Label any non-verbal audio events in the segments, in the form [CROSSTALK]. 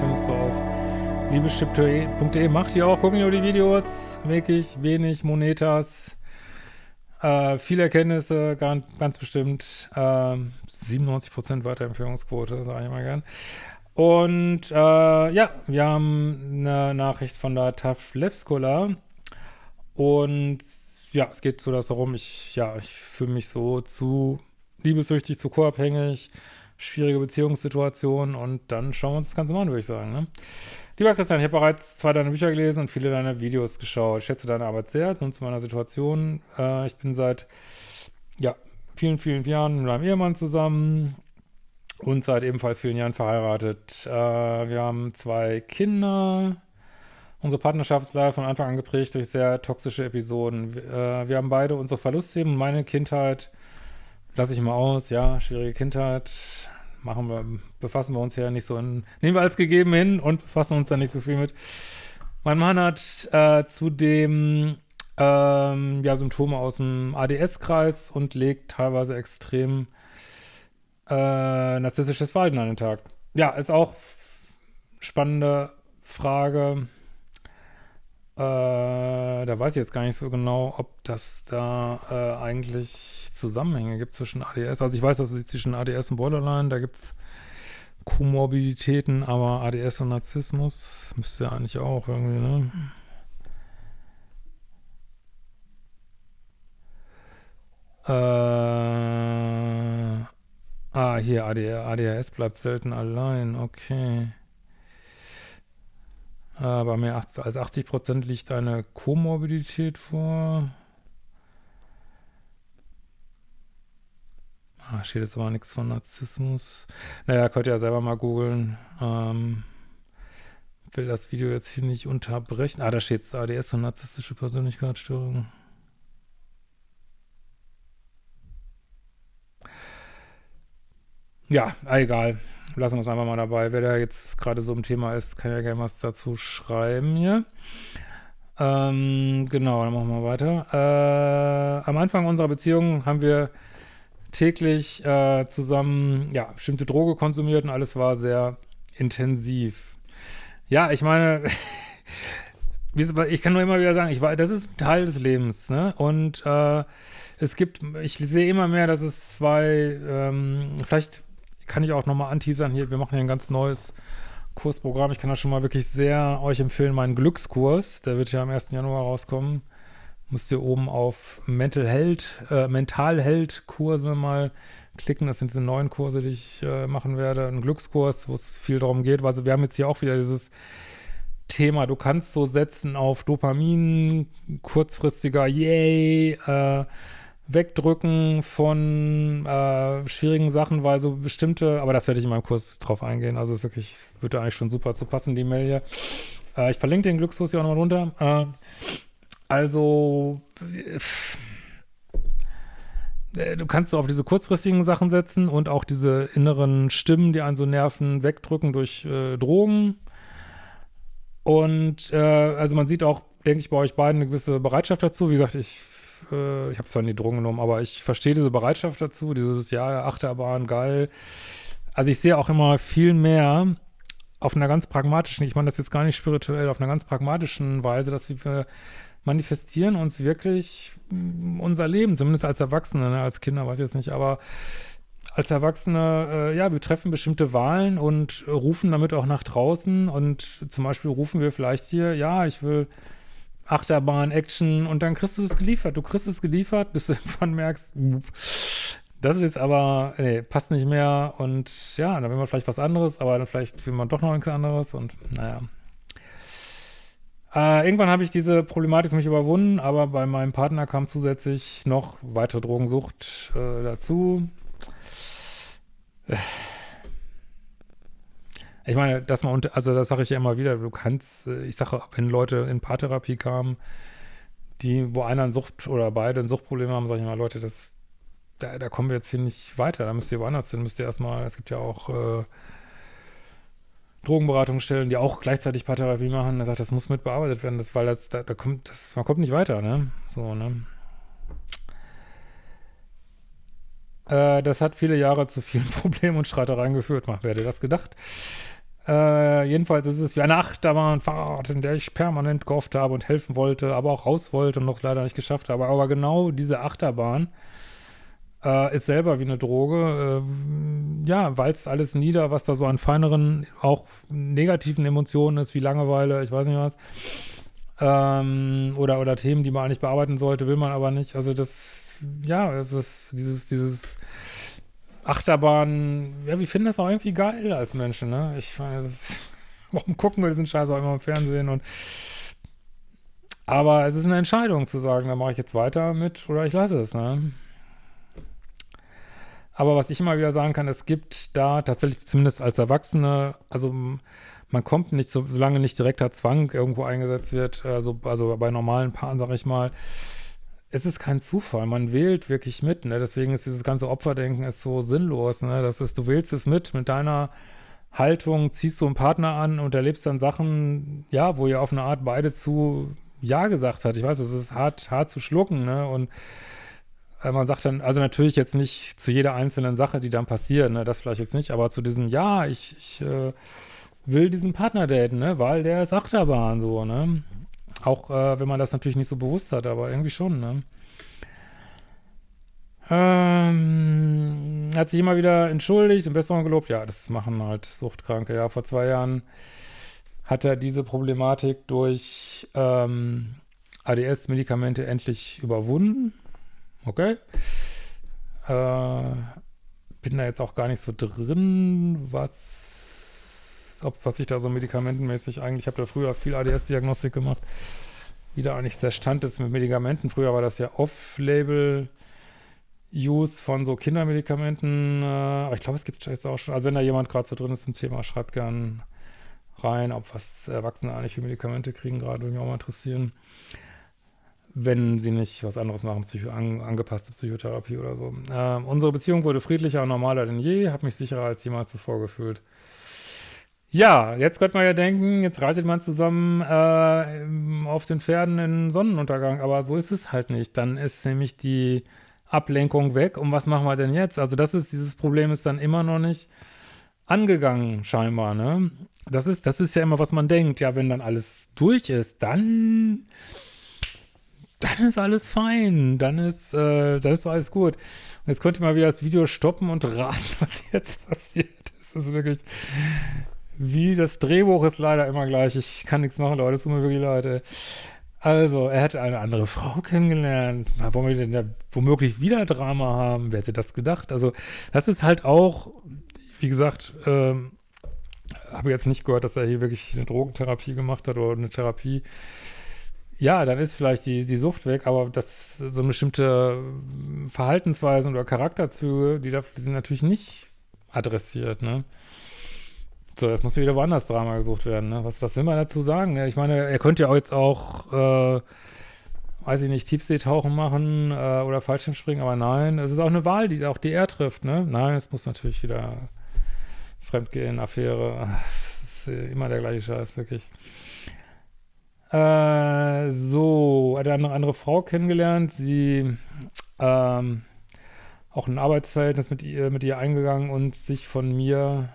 findest du auf liebeschip.de. Macht ihr auch, gucken ihr die Videos. Wirklich wenig Monetas. Äh, viele Erkenntnisse, ganz, ganz bestimmt. Äh, 97% Weiterempfehlungsquote, sage ich mal gern. Und äh, ja, wir haben eine Nachricht von der TAF Levskola. Und ja, es geht so das darum, ich, ja, ich fühle mich so zu liebessüchtig, zu co-abhängig, schwierige Beziehungssituationen und dann schauen wir uns das Ganze mal an, würde ich sagen. Ne? Lieber Christian, ich habe bereits zwei deiner Bücher gelesen und viele deiner Videos geschaut. Ich schätze deine Arbeit sehr. Nun zu meiner Situation. Äh, ich bin seit ja, vielen, vielen Jahren mit meinem Ehemann zusammen und seit ebenfalls vielen Jahren verheiratet. Äh, wir haben zwei Kinder. Unsere Partnerschaft ist leider von Anfang an geprägt durch sehr toxische Episoden. Äh, wir haben beide unsere Verlustthemen. Meine Kindheit lasse ich mal aus. Ja, schwierige Kindheit. Machen wir, befassen wir uns ja nicht so in, nehmen wir als gegeben hin und befassen uns da nicht so viel mit. Mein Mann hat äh, zudem ähm, ja, Symptome aus dem ADS-Kreis und legt teilweise extrem äh, narzisstisches Verhalten an den Tag. Ja, ist auch spannende Frage. Äh, da weiß ich jetzt gar nicht so genau, ob das da äh, eigentlich Zusammenhänge gibt zwischen ADS. Also ich weiß, dass es zwischen ADS und Borderline, da gibt es Komorbiditäten, aber ADS und Narzissmus müsste ja eigentlich auch irgendwie, ne? Äh, ah, hier, ADR, ADHS bleibt selten allein, okay. Aber mehr als 80% liegt eine Komorbidität vor. Ah, steht jetzt aber nichts von Narzissmus. Naja, könnt ihr ja selber mal googeln. Ähm, will das Video jetzt hier nicht unterbrechen. Ah, da steht es ADS und narzisstische Persönlichkeitsstörung. Ja, egal. Lassen wir es einfach mal dabei. Wer da jetzt gerade so im Thema ist, kann ja gerne was dazu schreiben hier. Ähm, genau, dann machen wir weiter. Äh, am Anfang unserer Beziehung haben wir täglich äh, zusammen, ja, bestimmte Droge konsumiert und alles war sehr intensiv. Ja, ich meine, [LAUGHS] ich kann nur immer wieder sagen, ich war, das ist ein Teil des Lebens, ne? Und äh, es gibt, ich sehe immer mehr, dass es zwei, ähm, vielleicht kann ich auch nochmal anteasern hier, wir machen hier ein ganz neues Kursprogramm. Ich kann das schon mal wirklich sehr euch empfehlen, meinen Glückskurs, der wird ja am 1. Januar rauskommen. Müsst ihr oben auf Mental Health, äh, Mental Health Kurse mal klicken. Das sind diese neuen Kurse, die ich äh, machen werde. Ein Glückskurs, wo es viel darum geht. Also wir haben jetzt hier auch wieder dieses Thema, du kannst so setzen auf Dopamin, kurzfristiger Yay, äh, Wegdrücken von äh, schwierigen Sachen, weil so bestimmte, aber das werde ich in meinem Kurs drauf eingehen. Also es wirklich, würde eigentlich schon super zu passen, die Mail hier. Äh, ich verlinke den Glückskurs hier auch nochmal runter. Äh, also, äh, du kannst so auf diese kurzfristigen Sachen setzen und auch diese inneren Stimmen, die einen so nerven, wegdrücken durch äh, Drogen. Und äh, also man sieht auch, denke ich, bei euch beiden eine gewisse Bereitschaft dazu. Wie gesagt, ich, äh, ich habe zwar nie Drogen genommen, aber ich verstehe diese Bereitschaft dazu, dieses, ja, Achterbahn, geil. Also ich sehe auch immer viel mehr auf einer ganz pragmatischen, ich meine das jetzt gar nicht spirituell, auf einer ganz pragmatischen Weise, dass wir manifestieren uns wirklich mm, unser Leben, zumindest als Erwachsene, ne? als Kinder weiß ich jetzt nicht, aber als Erwachsene, äh, ja, wir treffen bestimmte Wahlen und rufen damit auch nach draußen und zum Beispiel rufen wir vielleicht hier, ja, ich will Achterbahn, Action und dann kriegst du es geliefert. Du kriegst es geliefert, bis du [LAUGHS] irgendwann merkst, das ist jetzt aber, nee, passt nicht mehr und ja, dann will man vielleicht was anderes, aber dann vielleicht will man doch noch nichts anderes und naja, äh, irgendwann habe ich diese Problematik für mich überwunden, aber bei meinem Partner kam zusätzlich noch weitere Drogensucht äh, dazu. Ich meine, dass man, also das sage ich ja immer wieder, du kannst, äh, ich sage, wenn Leute in Paartherapie kamen, die, wo einer ein Sucht oder beide ein Suchtproblem haben, sage ich mal, Leute, das, da, da kommen wir jetzt hier nicht weiter, da müsst ihr woanders hin, müsst ihr erstmal, es gibt ja auch äh, Drogenberatungsstellen, die auch gleichzeitig Paartherapie machen, er sagt, das muss mit bearbeitet werden, das, weil das, da, da kommt, das, man kommt nicht weiter, ne? So, ne? Äh, das hat viele Jahre zu vielen [LAUGHS] Problemen und Streitereien geführt. Man, wer hätte das gedacht? Äh, jedenfalls ist es wie eine Achterbahnfahrt, in der ich permanent gehofft habe und helfen wollte, aber auch raus wollte und noch leider nicht geschafft habe. Aber genau diese Achterbahn äh, ist selber wie eine Droge. Äh, ja, walzt alles nieder, was da so an feineren, auch negativen Emotionen ist, wie Langeweile, ich weiß nicht was. Ähm, oder, oder Themen, die man eigentlich bearbeiten sollte, will man aber nicht. Also das, ja, es ist dieses, dieses Achterbahn, ja, wir finden das auch irgendwie geil als Menschen, ne? Ich meine, das, [LAUGHS] warum gucken wir diesen Scheiß auch immer im Fernsehen und aber es ist eine Entscheidung zu sagen, da mache ich jetzt weiter mit oder ich lasse es, ne? Aber was ich immer wieder sagen kann, es gibt da tatsächlich zumindest als Erwachsene, also man kommt nicht, solange nicht direkter Zwang irgendwo eingesetzt wird, also, also bei normalen Paaren, sag ich mal, es ist kein Zufall, man wählt wirklich mit, ne? deswegen ist dieses ganze Opferdenken ist so sinnlos, ne? das ist, du wählst es mit, mit deiner Haltung ziehst du einen Partner an und erlebst dann Sachen, ja, wo ihr auf eine Art beide zu Ja gesagt hat. Ich weiß, es ist hart, hart zu schlucken, ne, und äh, man sagt dann, also natürlich jetzt nicht zu jeder einzelnen Sache, die dann passiert, ne, das vielleicht jetzt nicht, aber zu diesem, ja, ich, ich äh, will diesen Partner daten, ne, weil der ist Achterbahn, so, ne, auch äh, wenn man das natürlich nicht so bewusst hat, aber irgendwie schon, ne? Ähm, hat sich immer wieder entschuldigt und Besserung gelobt. Ja, das machen halt Suchtkranke. Ja, vor zwei Jahren hat er diese Problematik durch ähm, ADS-Medikamente endlich überwunden. Okay. Äh, bin da jetzt auch gar nicht so drin, was ob, was ich da so medikamentenmäßig eigentlich, ich habe da früher viel ADS-Diagnostik gemacht, wie da eigentlich der Stand ist mit Medikamenten. Früher war das ja Off-Label-Use von so Kindermedikamenten, äh, aber ich glaube, es gibt jetzt auch schon, also wenn da jemand gerade so drin ist im Thema, schreibt gern rein, ob was Erwachsene eigentlich für Medikamente kriegen, gerade würde mich auch mal interessieren. Wenn sie nicht was anderes machen, Psycho an, angepasste Psychotherapie oder so. Ähm, unsere Beziehung wurde friedlicher und normaler denn je, habe mich sicherer als jemals zuvor gefühlt. Ja, jetzt könnte man ja denken, jetzt reitet man zusammen äh, auf den Pferden in Sonnenuntergang, aber so ist es halt nicht. Dann ist nämlich die Ablenkung weg und was machen wir denn jetzt? Also das ist, dieses Problem ist dann immer noch nicht angegangen, scheinbar, ne? Das ist, das ist ja immer, was man denkt. Ja, wenn dann alles durch ist, dann, dann ist alles fein, dann ist, äh, dann ist alles gut. Und jetzt könnte man wieder das Video stoppen und raten, [LAUGHS] was jetzt passiert. Das ist wirklich, wie das Drehbuch ist leider immer gleich. Ich kann nichts machen, Leute. Es tut mir wirklich leid. Also, er hätte eine andere Frau kennengelernt. Wollen wir denn da womöglich wieder Drama haben? Wer hätte das gedacht? Also, das ist halt auch, wie gesagt, ähm, habe jetzt nicht gehört, dass er hier wirklich eine Drogentherapie gemacht hat oder eine Therapie. Ja, dann ist vielleicht die, die Sucht weg, aber das so bestimmte Verhaltensweisen oder Charakterzüge, die, da, die sind natürlich nicht adressiert, ne? So, jetzt muss wieder woanders Drama gesucht werden. Ne? Was, was will man dazu sagen? Ne? Ich meine, er könnte ja jetzt auch, äh, weiß ich nicht, Tiefseetauchen machen äh, oder Fallschirmspringen, aber nein, es ist auch eine Wahl, die auch die er trifft. Ne? Nein, es muss natürlich wieder Fremdgehen, Affäre. [LAUGHS] Das ist immer der gleiche Scheiß, wirklich. Äh, so, hat eine andere Frau kennengelernt. Sie, ähm, auch ein Arbeitsverhältnis mit ihr, mit ihr eingegangen und sich von mir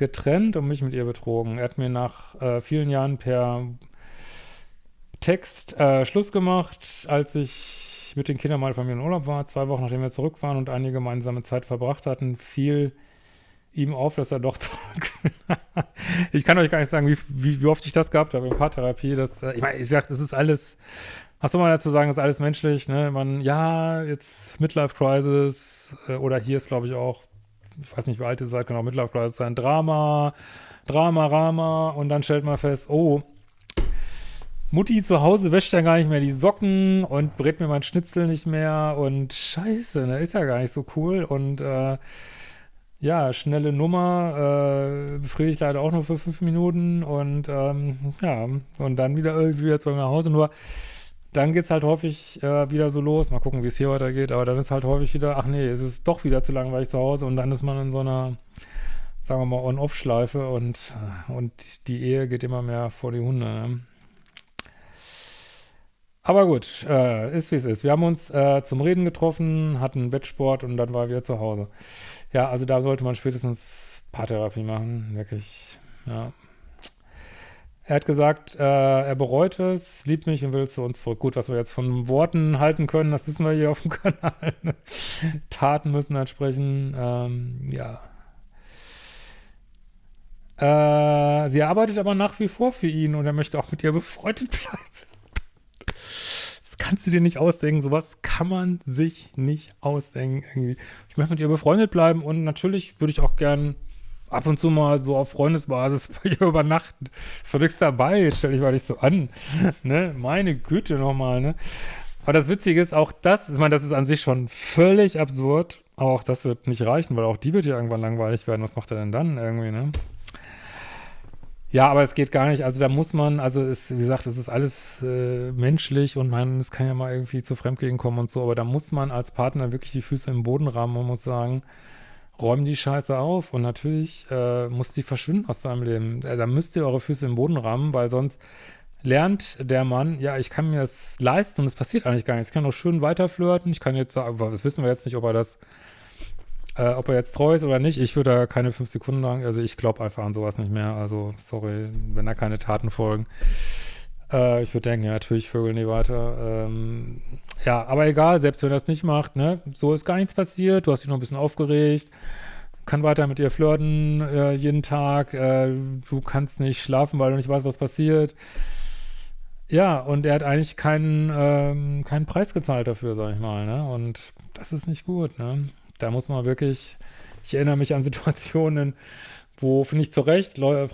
getrennt und mich mit ihr betrogen. Er hat mir nach äh, vielen Jahren per Text äh, Schluss gemacht, als ich mit den Kindern mal von mir in Urlaub war. Zwei Wochen nachdem wir zurück waren und einige gemeinsame Zeit verbracht hatten, fiel ihm auf, dass er doch [LAUGHS] zurück Ich kann euch gar nicht sagen, wie, wie, wie, oft ich das gehabt habe in Paartherapie. Das, äh, ich meine, ich, das ist alles, was soll man dazu sagen, ist alles menschlich. Ne? Man, ja, jetzt Midlife Crisis äh, oder hier ist, glaube ich, auch ich weiß nicht, wie alt ihr seid, genau, Midlife Crisis sein, Drama, Drama, Rama. Und dann stellt man fest, oh, Mutti zu Hause wäscht ja gar nicht mehr die Socken und brät mir mein Schnitzel nicht mehr. Und scheiße, ne, ist ja gar nicht so cool. Und äh, ja, schnelle Nummer, äh, befriedigt leider auch nur für fünf Minuten. Und ähm, ja, und dann wieder irgendwie wieder zurück nach Hause, nur dann geht es halt häufig äh, wieder so los. Mal gucken, wie es hier weitergeht. Aber dann ist halt häufig wieder, ach nee, es ist doch wieder zu langweilig zu Hause. Und dann ist man in so einer, sagen wir mal, On-Off-Schleife und, äh, und die Ehe geht immer mehr vor die Hunde. Ne? Aber gut, äh, ist wie es ist. Wir haben uns äh, zum Reden getroffen, hatten Bettsport und dann war wir zu Hause. Ja, also da sollte man spätestens Paartherapie machen, wirklich, ja. Er hat gesagt, äh, er bereut es, liebt mich und will zu uns zurück. Gut, was wir jetzt von Worten halten können, das wissen wir hier auf dem [LAUGHS] Kanal. Taten müssen entsprechen, ähm, ja. Äh, sie arbeitet aber nach wie vor für ihn und er möchte auch mit ihr befreundet [LAUGHS] bleiben. Das kannst du dir nicht ausdenken. Sowas kann man sich nicht ausdenken. Irgendwie. Ich möchte mit ihr befreundet bleiben und natürlich würde ich auch gern ab und zu mal so auf Freundesbasis [LAUGHS] bei ihr übernachten. Ist doch nichts dabei, jetzt stell dich mal nicht so an. [LAUGHS] ne? Meine Güte nochmal, ne? Aber das Witzige ist, auch das, ich meine, das ist an sich schon völlig absurd. Aber auch das wird nicht reichen, weil auch die wird ja irgendwann langweilig werden. Was macht er denn dann irgendwie, ne? Ja, aber es geht gar nicht. Also da muss man, also es, wie gesagt, es ist alles äh, menschlich und man, es kann ja mal irgendwie zu Fremdgehen kommen und so, aber da muss man als Partner wirklich die Füße im Boden rammen und muss sagen, räumen die Scheiße auf und natürlich äh, muss die verschwinden aus deinem Leben. Äh, da müsst ihr eure Füße im Boden rammen, weil sonst lernt der Mann, ja, ich kann mir das leisten und es passiert eigentlich gar nichts. Ich kann noch schön weiter flirten, ich kann jetzt sagen, das wissen wir jetzt nicht, ob er das, äh, ob er jetzt treu ist oder nicht. Ich würde da keine fünf Sekunden lang, also ich glaube einfach an sowas nicht mehr. Also, sorry, wenn da keine Taten folgen. Äh, ich würde denken, ja, natürlich vögeln die weiter. Ähm, ja, aber egal, selbst wenn er das nicht macht, ne, so ist gar nichts passiert, du hast dich noch ein bisschen aufgeregt, kann weiter mit ihr flirten äh, jeden Tag, äh, du kannst nicht schlafen, weil du nicht weißt, was passiert. Ja, und er hat eigentlich keinen, ähm, keinen Preis gezahlt dafür, sag ich mal, ne, und das ist nicht gut, ne. Da muss man wirklich, ich erinnere mich an Situationen, wo, finde ich zu Recht, äh,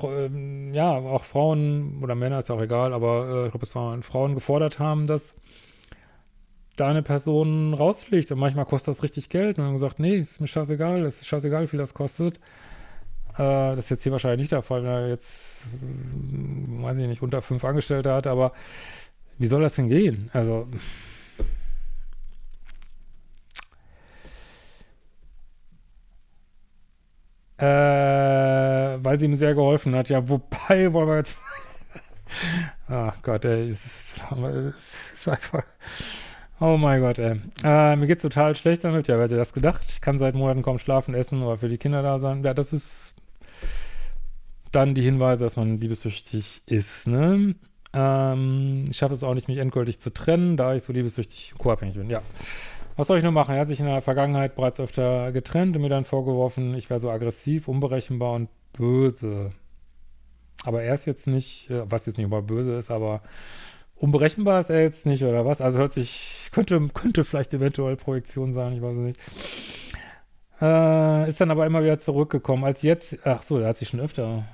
ja, auch Frauen oder Männer, ist auch egal, aber äh, ich glaube, es waren Frauen gefordert haben, dass da eine Person rausfliegt und manchmal kostet das richtig Geld und dann gesagt, nee, ist mir scheißegal, ist scheißegal, wie viel das kostet. Äh, das ist jetzt hier wahrscheinlich nicht der Fall, wenn er jetzt, weiß ich nicht, unter fünf Angestellte hat, aber wie soll das denn gehen? Also, Äh, weil sie ihm sehr geholfen hat. Ja, wobei [LAUGHS] wollen wir jetzt. Ach Gott, ey, es ist, es ist einfach. Oh mein Gott, ey. Äh, mir geht's total schlecht damit. Ja, wer hätte das gedacht? Ich kann seit Monaten kaum schlafen, essen oder für die Kinder da sein. Ja, das ist dann die Hinweise, dass man liebessüchtig ist, ne? Ähm, ich schaffe es auch nicht, mich endgültig zu trennen, da ich so liebessüchtig co-abhängig bin. Ja. Was soll ich nur machen? Er hat sich in der Vergangenheit bereits öfter getrennt und mir dann vorgeworfen, ich wäre so aggressiv, unberechenbar und böse. Aber er ist jetzt nicht, äh, was jetzt nicht über böse ist, aber unberechenbar ist er jetzt nicht, oder was? Also hört sich, könnte, könnte vielleicht eventuell Projektion sein, ich weiß es nicht. Äh, ist dann aber immer wieder zurückgekommen. Als jetzt, ach so, er hat sich schon öfter,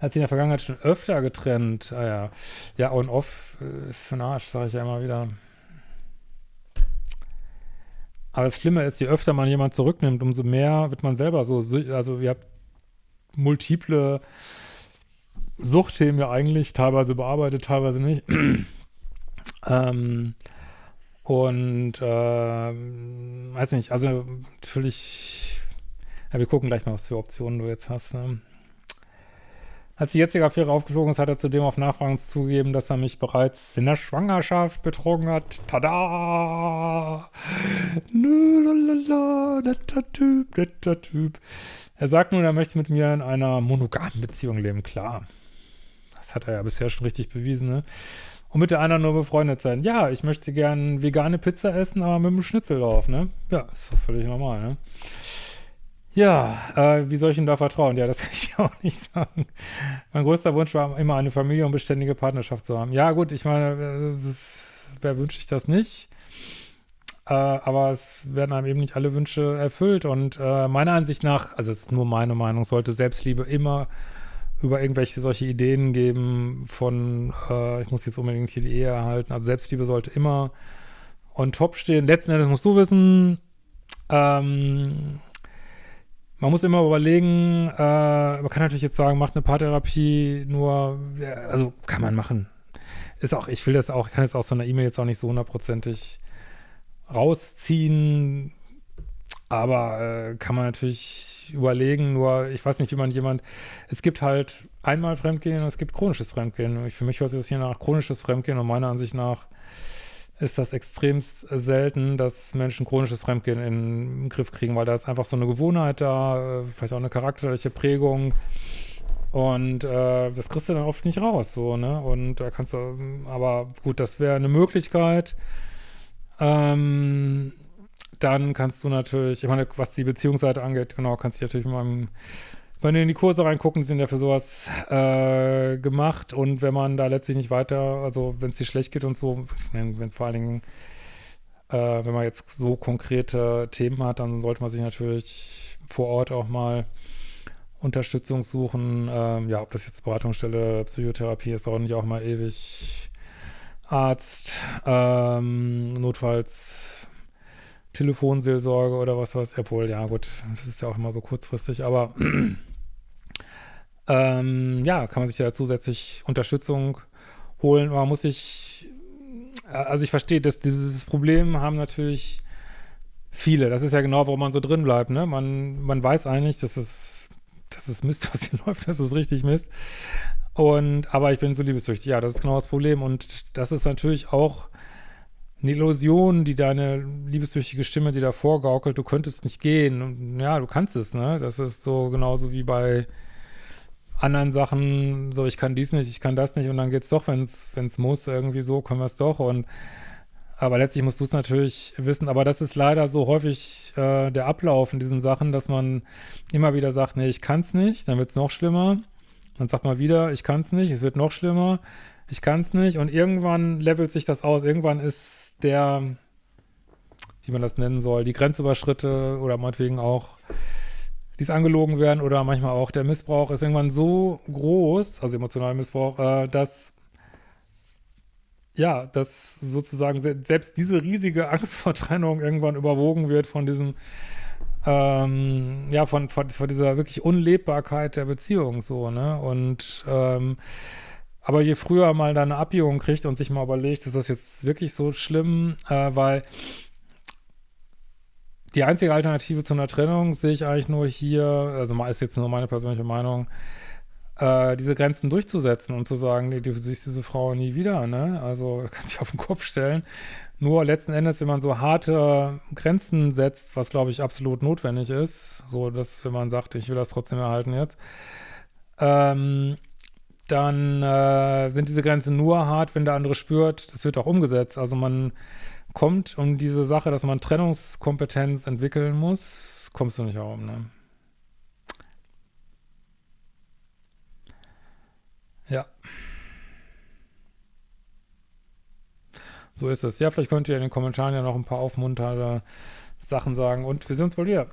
hat sich in der Vergangenheit schon öfter getrennt. Ah ja, ja, on-off äh, ist für den Arsch, sage ich ja immer wieder. Aber das Schlimme ist, je öfter man jemanden zurücknimmt, umso mehr wird man selber so, also ihr habt multiple Suchtthemen ja eigentlich, teilweise bearbeitet, teilweise nicht. [CLEARS THROAT] ähm, und äh, weiß nicht, also natürlich, ja, wir gucken gleich mal, was für Optionen du jetzt hast. Ne? Als die jetzige Affäre aufgeflogen ist, hat er zudem auf Nachfragen zugegeben, dass er mich bereits in der Schwangerschaft betrogen hat. Tada! Netter Typ, netter Typ. Er sagt nun, er möchte mit mir in einer monogamen Beziehung leben. Klar. Das hat er ja bisher schon richtig bewiesen, ne? Und mit der anderen nur befreundet sein. Ja, ich möchte gern vegane Pizza essen, aber mit einem Schnitzel drauf, ne? Ja, ist doch völlig normal, ne? Ja, äh, wie soll ich ihm da vertrauen? Ja, das [LAUGHS] kann ich dir auch nicht sagen. Mein größter Wunsch war immer eine Familie und beständige Partnerschaft zu haben. Ja, gut, ich meine, ist, wer wünscht sich das nicht? Äh, aber es werden einem eben nicht alle Wünsche erfüllt. Und äh, meiner Ansicht nach, also es ist nur meine Meinung, sollte Selbstliebe immer über irgendwelche solche Ideen geben von, äh, ich muss jetzt unbedingt hier die Ehe erhalten. Also Selbstliebe sollte immer on top stehen. Letzten Endes musst du wissen, ähm, man muss immer überlegen, äh, man kann natürlich jetzt sagen, macht eine Paartherapie nur, also kann man machen. Ist auch, ich will das auch, ich kann jetzt aus so einer E-Mail jetzt auch nicht so hundertprozentig rausziehen, aber äh, kann man natürlich überlegen, nur ich weiß nicht, wie man jemand, es gibt halt einmal Fremdgehen und es gibt chronisches Fremdgehen. Und für mich hört sich das hier nach chronisches Fremdgehen und meiner Ansicht nach ist das extremst selten, dass Menschen chronisches Fremdgehen in den Griff kriegen, weil da ist einfach so eine Gewohnheit da, äh, vielleicht auch eine charakterliche Prägung und äh, das kriegst du dann oft nicht raus, so, ne? Und da kannst du, aber gut, das wäre eine Möglichkeit. Ähm, dann kannst du natürlich, ich meine, was die Beziehungsseite angeht, genau, kannst du natürlich mit meinem wenn du in die Kurse reingucken, die sind ja für sowas äh, gemacht und wenn man da letztlich nicht weiter, also wenn es dir schlecht geht und so, wenn, wenn vor allen Dingen, äh, wenn man jetzt so konkrete Themen hat, dann sollte man sich natürlich vor Ort auch mal Unterstützung suchen. Ähm, ja, ob das jetzt Beratungsstelle, Psychotherapie ist, dauert nicht auch mal ewig. Arzt, ähm, notfalls Telefonseelsorge oder was weiß ich. Obwohl, ja gut, das ist ja auch immer so kurzfristig, aber ähm, ja, kann man sich ja zusätzlich Unterstützung holen. Man muss sich, äh, also ich verstehe, dass dieses Problem haben natürlich viele. Das ist ja genau, warum man so drin bleibt. Ne? Man, man weiß eigentlich, dass es, das ist Mist, [LAUGHS] was hier läuft, das ist richtig Mist. Und, aber ich bin so liebessüchtig. Ja, das ist genau das Problem. Und das ist natürlich auch eine Illusion, die deine liebessüchtige Stimme dir da vorgaukelt. Du könntest nicht gehen. Und ja, du kannst es, ne? Das ist so genauso wie bei anderen Sachen, so ich kann dies nicht, ich kann das nicht und dann geht's doch, wenn es muss, irgendwie so, können wir es doch und aber letztlich musst du es natürlich wissen, aber das ist leider so häufig äh, der Ablauf in diesen Sachen, dass man immer wieder sagt, nee, ich kann es nicht, dann wird es noch schlimmer. Dann sagt man wieder, ich kann es nicht, es wird noch schlimmer, ich kann es nicht und irgendwann levelt sich das aus. Irgendwann ist der, wie man das nennen soll, die Grenzüberschritte oder meinetwegen auch die es angelogen werden oder manchmal auch der Missbrauch ist irgendwann so groß, also emotionaler Missbrauch, äh, dass ja, dass sozusagen selbst diese riesige Angst vor Trennung irgendwann überwogen wird von diesem, ähm, ja, von, von, von, dieser wirklich Unlebbarkeit der Beziehung so, ne? Und ähm, aber je früher mal da eine Abbiegung kriegt und sich mal überlegt, ist das jetzt wirklich so schlimm, äh, weil die einzige Alternative zu einer Trennung sehe ich eigentlich nur hier, also ist jetzt nur meine persönliche Meinung, äh, diese Grenzen durchzusetzen und zu sagen, nee, du siehst diese Frau nie wieder, ne? Also [LAUGHS] kann sich auf den Kopf stellen. Nur letzten Endes, wenn man so harte Grenzen setzt, was glaube ich absolut notwendig ist, so dass wenn man sagt, ich will das trotzdem erhalten jetzt, ähm, dann äh, sind diese Grenzen nur hart, wenn der andere spürt, das wird auch umgesetzt. Also man kommt um diese Sache, dass man Trennungskompetenz entwickeln muss, kommst du nicht herum, ne? Ja. So ist es. Ja, vielleicht könnt ihr in den Kommentaren ja noch ein paar aufmunternde Sachen sagen und wir sehen uns bald wieder.